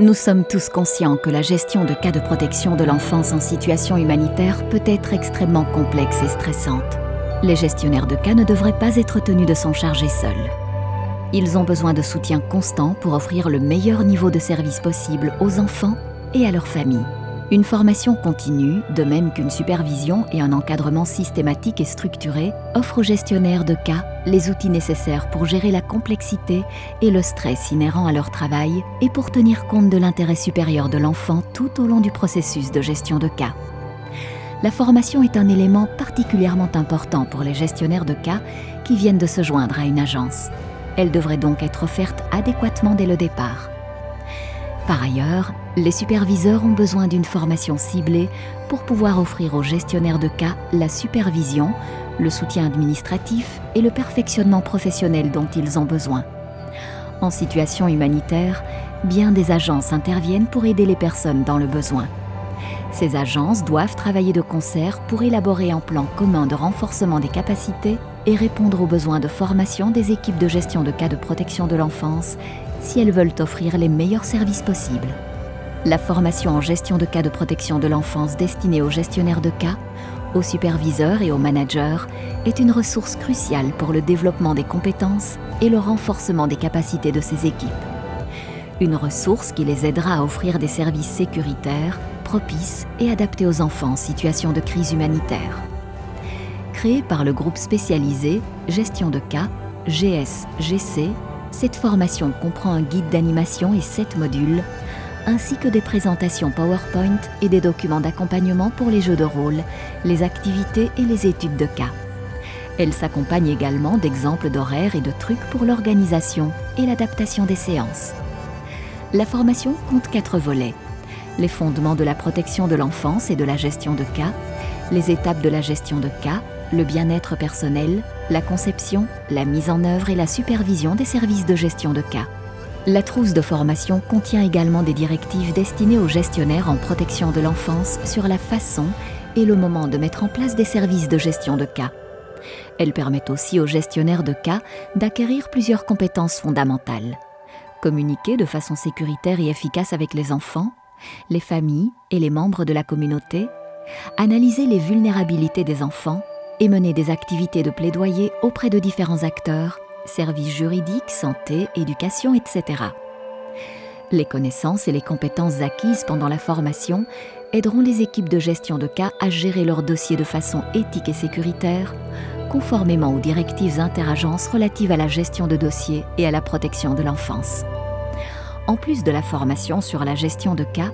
Nous sommes tous conscients que la gestion de cas de protection de l'enfance en situation humanitaire peut être extrêmement complexe et stressante. Les gestionnaires de cas ne devraient pas être tenus de s'en charger seuls. Ils ont besoin de soutien constant pour offrir le meilleur niveau de service possible aux enfants et à leurs familles. Une formation continue, de même qu'une supervision et un encadrement systématique et structuré, offrent aux gestionnaires de cas les outils nécessaires pour gérer la complexité et le stress inhérents à leur travail et pour tenir compte de l'intérêt supérieur de l'enfant tout au long du processus de gestion de cas. La formation est un élément particulièrement important pour les gestionnaires de cas qui viennent de se joindre à une agence. Elle devrait donc être offerte adéquatement dès le départ. Par ailleurs, les superviseurs ont besoin d'une formation ciblée pour pouvoir offrir aux gestionnaires de cas la supervision, le soutien administratif et le perfectionnement professionnel dont ils ont besoin. En situation humanitaire, bien des agences interviennent pour aider les personnes dans le besoin. Ces agences doivent travailler de concert pour élaborer un plan commun de renforcement des capacités et répondre aux besoins de formation des équipes de gestion de cas de protection de l'enfance si elles veulent offrir les meilleurs services possibles. La formation en gestion de cas de protection de l'enfance destinée aux gestionnaires de cas, aux superviseurs et aux managers est une ressource cruciale pour le développement des compétences et le renforcement des capacités de ces équipes. Une ressource qui les aidera à offrir des services sécuritaires, propices et adaptés aux enfants en situation de crise humanitaire. Créée par le groupe spécialisé Gestion de cas, GSGC, cette formation comprend un guide d'animation et sept modules, ainsi que des présentations PowerPoint et des documents d'accompagnement pour les jeux de rôle, les activités et les études de cas. Elle s'accompagne également d'exemples d'horaires et de trucs pour l'organisation et l'adaptation des séances. La formation compte quatre volets. Les fondements de la protection de l'enfance et de la gestion de cas, les étapes de la gestion de cas, le bien-être personnel, la conception, la mise en œuvre et la supervision des services de gestion de cas. La trousse de formation contient également des directives destinées aux gestionnaires en protection de l'enfance sur la façon et le moment de mettre en place des services de gestion de cas. Elle permet aussi aux gestionnaires de cas d'acquérir plusieurs compétences fondamentales. Communiquer de façon sécuritaire et efficace avec les enfants, les familles et les membres de la communauté, analyser les vulnérabilités des enfants et mener des activités de plaidoyer auprès de différents acteurs, services juridiques, santé, éducation, etc. Les connaissances et les compétences acquises pendant la formation aideront les équipes de gestion de cas à gérer leurs dossiers de façon éthique et sécuritaire, conformément aux directives interagences relatives à la gestion de dossiers et à la protection de l'enfance. En plus de la formation sur la gestion de cas,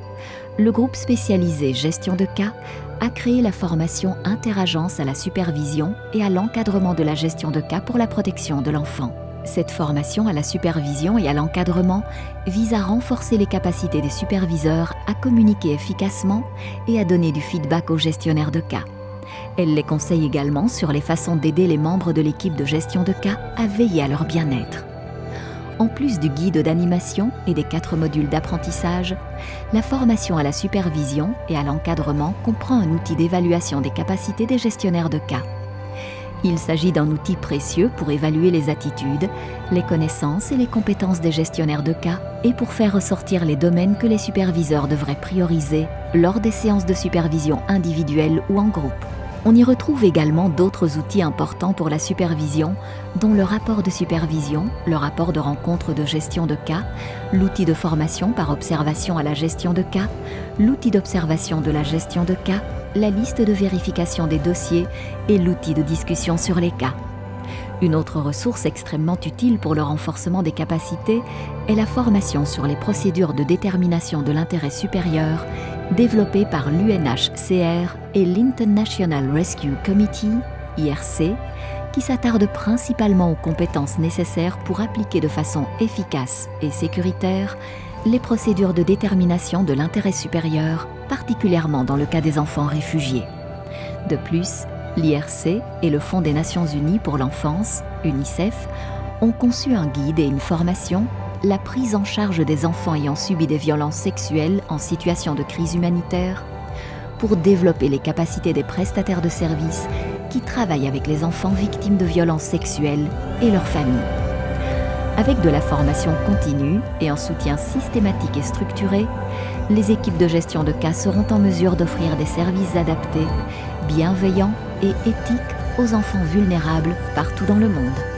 le groupe spécialisé Gestion de cas a créé la formation Interagence à la supervision et à l'encadrement de la gestion de cas pour la protection de l'enfant. Cette formation à la supervision et à l'encadrement vise à renforcer les capacités des superviseurs à communiquer efficacement et à donner du feedback aux gestionnaires de cas. Elle les conseille également sur les façons d'aider les membres de l'équipe de gestion de cas à veiller à leur bien-être. En plus du guide d'animation et des quatre modules d'apprentissage, la formation à la supervision et à l'encadrement comprend un outil d'évaluation des capacités des gestionnaires de cas. Il s'agit d'un outil précieux pour évaluer les attitudes, les connaissances et les compétences des gestionnaires de cas et pour faire ressortir les domaines que les superviseurs devraient prioriser lors des séances de supervision individuelles ou en groupe. On y retrouve également d'autres outils importants pour la supervision, dont le rapport de supervision, le rapport de rencontre de gestion de cas, l'outil de formation par observation à la gestion de cas, l'outil d'observation de la gestion de cas, la liste de vérification des dossiers et l'outil de discussion sur les cas. Une autre ressource extrêmement utile pour le renforcement des capacités est la formation sur les procédures de détermination de l'intérêt supérieur développé par l'UNHCR et l'International Rescue Committee, IRC, qui s'attarde principalement aux compétences nécessaires pour appliquer de façon efficace et sécuritaire les procédures de détermination de l'intérêt supérieur, particulièrement dans le cas des enfants réfugiés. De plus, l'IRC et le Fonds des Nations Unies pour l'enfance, UNICEF, ont conçu un guide et une formation la prise en charge des enfants ayant subi des violences sexuelles en situation de crise humanitaire pour développer les capacités des prestataires de services qui travaillent avec les enfants victimes de violences sexuelles et leurs familles. Avec de la formation continue et un soutien systématique et structuré, les équipes de gestion de cas seront en mesure d'offrir des services adaptés, bienveillants et éthiques aux enfants vulnérables partout dans le monde.